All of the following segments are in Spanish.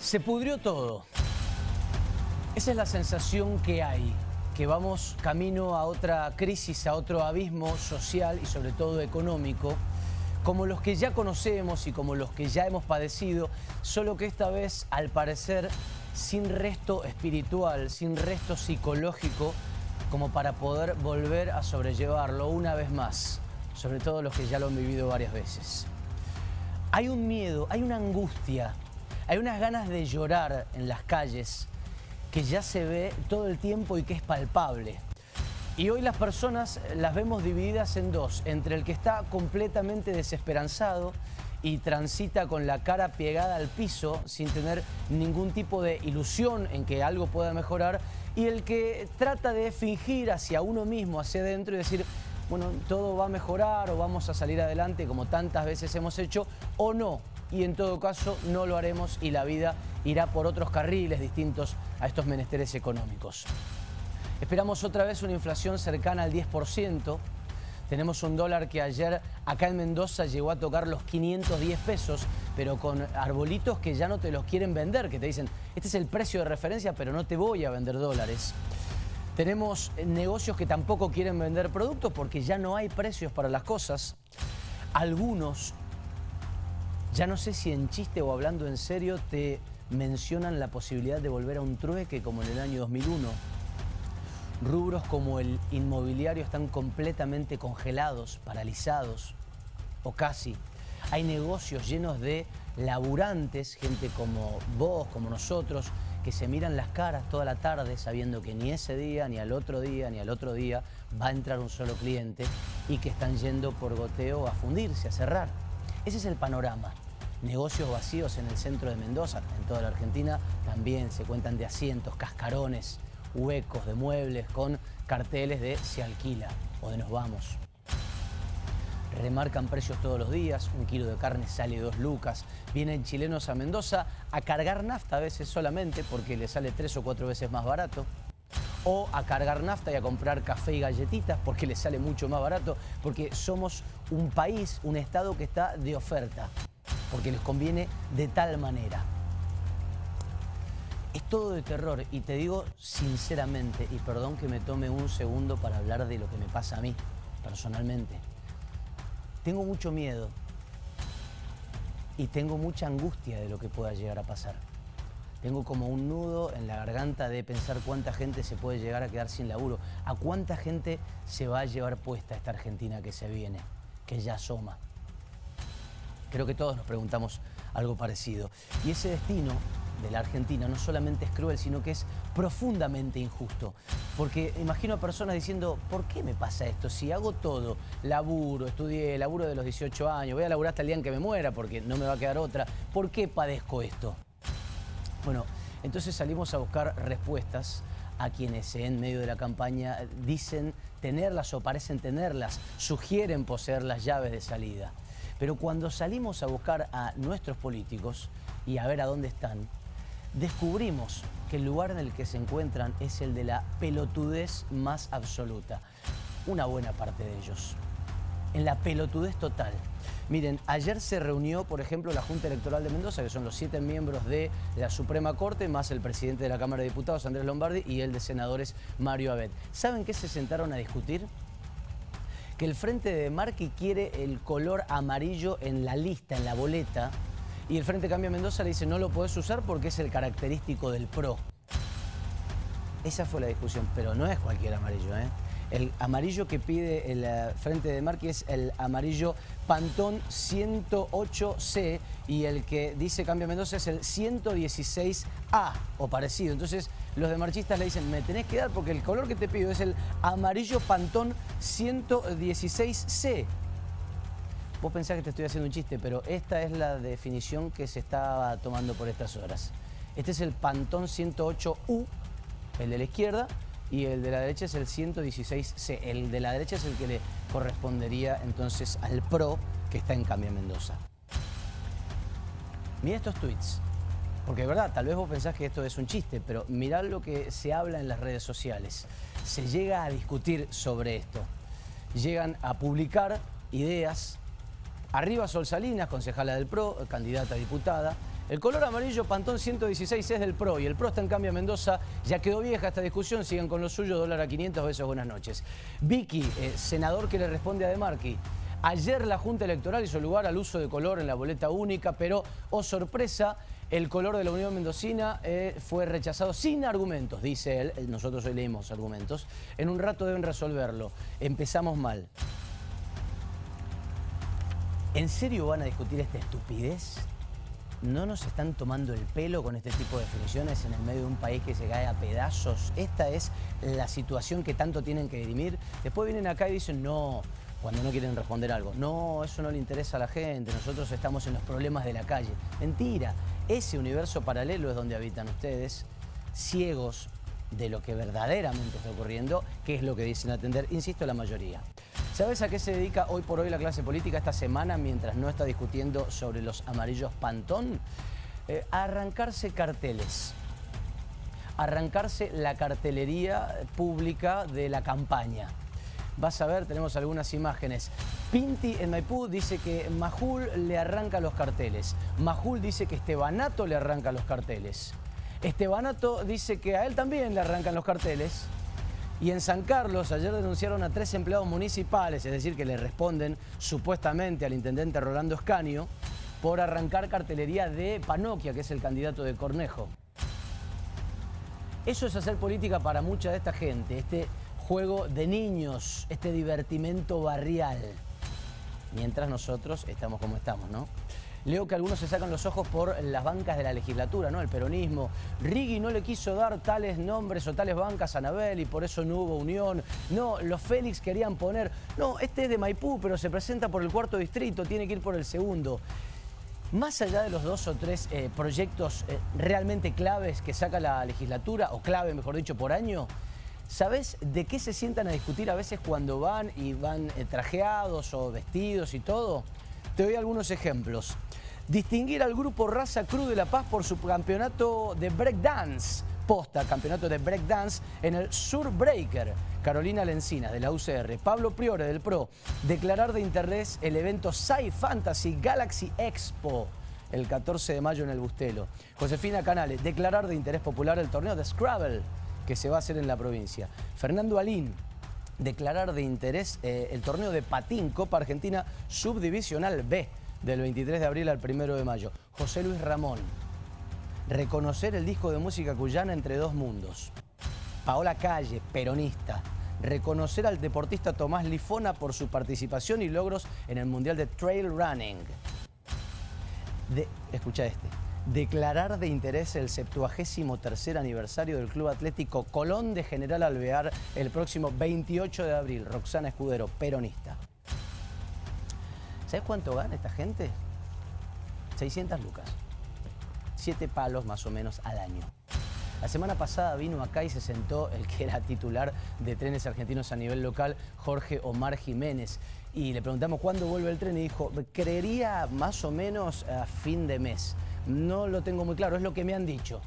Se pudrió todo. Esa es la sensación que hay, que vamos camino a otra crisis, a otro abismo social y sobre todo económico, como los que ya conocemos y como los que ya hemos padecido, solo que esta vez, al parecer, sin resto espiritual, sin resto psicológico, como para poder volver a sobrellevarlo una vez más, sobre todo los que ya lo han vivido varias veces. Hay un miedo, hay una angustia hay unas ganas de llorar en las calles que ya se ve todo el tiempo y que es palpable. Y hoy las personas las vemos divididas en dos, entre el que está completamente desesperanzado y transita con la cara pegada al piso sin tener ningún tipo de ilusión en que algo pueda mejorar y el que trata de fingir hacia uno mismo, hacia adentro y decir, bueno, todo va a mejorar o vamos a salir adelante como tantas veces hemos hecho o no, y en todo caso no lo haremos y la vida irá por otros carriles distintos a estos menesteres económicos. Esperamos otra vez una inflación cercana al 10%. Tenemos un dólar que ayer acá en Mendoza llegó a tocar los 510 pesos, pero con arbolitos que ya no te los quieren vender, que te dicen, este es el precio de referencia, pero no te voy a vender dólares. Tenemos negocios que tampoco quieren vender productos porque ya no hay precios para las cosas. Algunos ya no sé si en chiste o hablando en serio te mencionan la posibilidad de volver a un trueque como en el año 2001. Rubros como el inmobiliario están completamente congelados, paralizados o casi. Hay negocios llenos de laburantes, gente como vos, como nosotros, que se miran las caras toda la tarde sabiendo que ni ese día, ni al otro día, ni al otro día va a entrar un solo cliente y que están yendo por goteo a fundirse, a cerrar. Ese es el panorama. Negocios vacíos en el centro de Mendoza, en toda la Argentina, también se cuentan de asientos, cascarones, huecos de muebles con carteles de se alquila o de nos vamos. Remarcan precios todos los días, un kilo de carne sale dos lucas. Vienen chilenos a Mendoza a cargar nafta a veces solamente porque le sale tres o cuatro veces más barato o a cargar nafta y a comprar café y galletitas porque les sale mucho más barato, porque somos un país, un estado que está de oferta, porque les conviene de tal manera. Es todo de terror y te digo sinceramente, y perdón que me tome un segundo para hablar de lo que me pasa a mí, personalmente. Tengo mucho miedo y tengo mucha angustia de lo que pueda llegar a pasar. Tengo como un nudo en la garganta de pensar cuánta gente se puede llegar a quedar sin laburo, a cuánta gente se va a llevar puesta esta Argentina que se viene, que ya asoma. Creo que todos nos preguntamos algo parecido. Y ese destino de la Argentina no solamente es cruel, sino que es profundamente injusto. Porque imagino a personas diciendo, ¿por qué me pasa esto? Si hago todo, laburo, estudié, laburo de los 18 años, voy a laburar hasta el día en que me muera porque no me va a quedar otra, ¿por qué padezco esto? Bueno, entonces salimos a buscar respuestas a quienes en medio de la campaña dicen tenerlas o parecen tenerlas, sugieren poseer las llaves de salida. Pero cuando salimos a buscar a nuestros políticos y a ver a dónde están, descubrimos que el lugar en el que se encuentran es el de la pelotudez más absoluta. Una buena parte de ellos. En la pelotudez total. Miren, ayer se reunió, por ejemplo, la Junta Electoral de Mendoza, que son los siete miembros de la Suprema Corte, más el presidente de la Cámara de Diputados, Andrés Lombardi, y el de senadores, Mario Abed. ¿Saben qué se sentaron a discutir? Que el Frente de Marqui quiere el color amarillo en la lista, en la boleta, y el Frente Cambio Mendoza le dice no lo podés usar porque es el característico del PRO. Esa fue la discusión, pero no es cualquier amarillo, ¿eh? El amarillo que pide el eh, Frente de Marqui es el amarillo Pantón 108C y el que dice Cambio Mendoza es el 116A o parecido. Entonces los de marchistas le dicen, me tenés que dar porque el color que te pido es el amarillo Pantón 116C. Vos pensás que te estoy haciendo un chiste, pero esta es la definición que se estaba tomando por estas horas. Este es el Pantón 108U, el de la izquierda, y el de la derecha es el 116C. El de la derecha es el que le correspondería entonces al PRO que está en Cambia Mendoza. Mira estos tweets, porque de verdad, tal vez vos pensás que esto es un chiste, pero mirá lo que se habla en las redes sociales. Se llega a discutir sobre esto. Llegan a publicar ideas. Arriba Sol Salinas, concejala del PRO, candidata a diputada. El color amarillo Pantón 116 es del PRO y el PRO está en cambio Mendoza. Ya quedó vieja esta discusión, sigan con lo suyo, dólar a 500, besos, buenas noches. Vicky, eh, senador que le responde a De Marqui. Ayer la Junta Electoral hizo lugar al uso de color en la boleta única, pero, oh sorpresa, el color de la Unión Mendocina eh, fue rechazado sin argumentos, dice él. Nosotros hoy leímos argumentos. En un rato deben resolverlo. Empezamos mal. ¿En serio van a discutir esta estupidez? ¿No nos están tomando el pelo con este tipo de definiciones en el medio de un país que se cae a pedazos? Esta es la situación que tanto tienen que dirimir. Después vienen acá y dicen, no, cuando no quieren responder algo. No, eso no le interesa a la gente, nosotros estamos en los problemas de la calle. Mentira, ese universo paralelo es donde habitan ustedes, ciegos de lo que verdaderamente está ocurriendo, que es lo que dicen atender, insisto, la mayoría. ¿Sabes a qué se dedica hoy por hoy la clase política esta semana mientras no está discutiendo sobre los amarillos Pantón? Eh, arrancarse carteles, arrancarse la cartelería pública de la campaña. Vas a ver, tenemos algunas imágenes. Pinti en Maipú dice que Majul le arranca los carteles. Majul dice que Estebanato le arranca los carteles. Estebanato dice que a él también le arrancan los carteles. Y en San Carlos ayer denunciaron a tres empleados municipales, es decir, que le responden supuestamente al intendente Rolando Escanio, por arrancar cartelería de Panoquia, que es el candidato de Cornejo. Eso es hacer política para mucha de esta gente, este juego de niños, este divertimento barrial. Mientras nosotros estamos como estamos, ¿no? Leo que algunos se sacan los ojos por las bancas de la legislatura, ¿no? El peronismo. Rigui no le quiso dar tales nombres o tales bancas a Anabel y por eso no hubo unión. No, los Félix querían poner... No, este es de Maipú, pero se presenta por el cuarto distrito, tiene que ir por el segundo. Más allá de los dos o tres eh, proyectos eh, realmente claves que saca la legislatura, o clave, mejor dicho, por año, ¿sabes de qué se sientan a discutir a veces cuando van y van eh, trajeados o vestidos y todo? Te doy algunos ejemplos. Distinguir al grupo Raza Cruz de La Paz por su campeonato de breakdance. Posta, campeonato de breakdance en el Sur Breaker. Carolina Lencina de la UCR. Pablo Priore del PRO. Declarar de interés el evento Sci Fantasy Galaxy Expo el 14 de mayo en el Bustelo. Josefina Canales, declarar de interés popular el torneo de Scrabble que se va a hacer en la provincia. Fernando Alín, declarar de interés eh, el torneo de patín Copa Argentina Subdivisional B del 23 de abril al 1 de mayo. José Luis Ramón, reconocer el disco de música cuyana entre dos mundos. Paola Calle, peronista, reconocer al deportista Tomás Lifona por su participación y logros en el Mundial de Trail Running. escucha este declarar de interés el 73 aniversario del Club Atlético Colón de General Alvear el próximo 28 de abril. Roxana Escudero, peronista. ¿Sabes cuánto gana esta gente? 600 lucas. Siete palos más o menos al año. La semana pasada vino acá y se sentó el que era titular de trenes argentinos a nivel local, Jorge Omar Jiménez. Y le preguntamos cuándo vuelve el tren y dijo, creería más o menos a fin de mes. No lo tengo muy claro, es lo que me han dicho.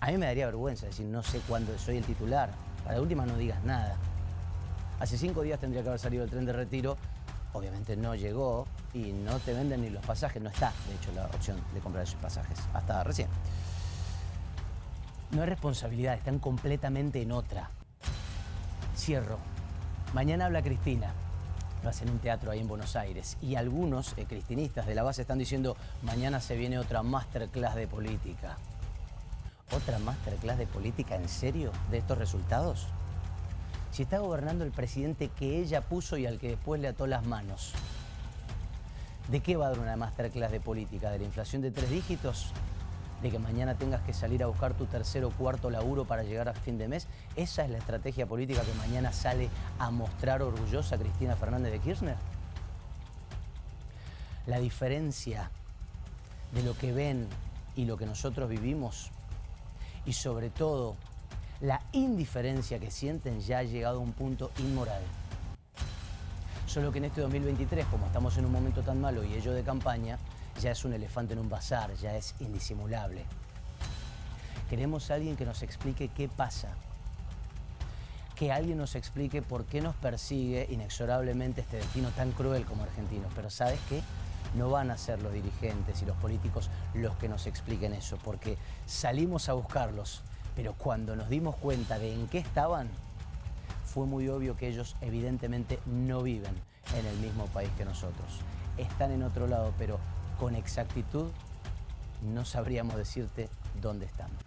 A mí me daría vergüenza decir, no sé cuándo soy el titular. Para la última no digas nada. Hace cinco días tendría que haber salido el tren de retiro. Obviamente no llegó y no te venden ni los pasajes. No está, de hecho, la opción de comprar esos pasajes. Hasta recién. No es responsabilidad, están completamente en otra. Cierro. Mañana habla Cristina en un teatro ahí en Buenos Aires y algunos eh, cristinistas de la base están diciendo mañana se viene otra masterclass de política. ¿Otra masterclass de política en serio de estos resultados? Si está gobernando el presidente que ella puso y al que después le ató las manos, ¿de qué va a dar una masterclass de política? ¿De la inflación de tres dígitos? De que mañana tengas que salir a buscar tu tercer o cuarto laburo para llegar a fin de mes? ¿Esa es la estrategia política que mañana sale a mostrar orgullosa Cristina Fernández de Kirchner? La diferencia de lo que ven y lo que nosotros vivimos y sobre todo la indiferencia que sienten ya ha llegado a un punto inmoral. Solo que en este 2023, como estamos en un momento tan malo y ello de campaña, ya es un elefante en un bazar, ya es indisimulable. Queremos a alguien que nos explique qué pasa, que alguien nos explique por qué nos persigue inexorablemente este destino tan cruel como argentinos. Pero ¿sabes qué? no van a ser los dirigentes y los políticos los que nos expliquen eso, porque salimos a buscarlos, pero cuando nos dimos cuenta de en qué estaban, fue muy obvio que ellos evidentemente no viven en el mismo país que nosotros. Están en otro lado, pero con exactitud no sabríamos decirte dónde están.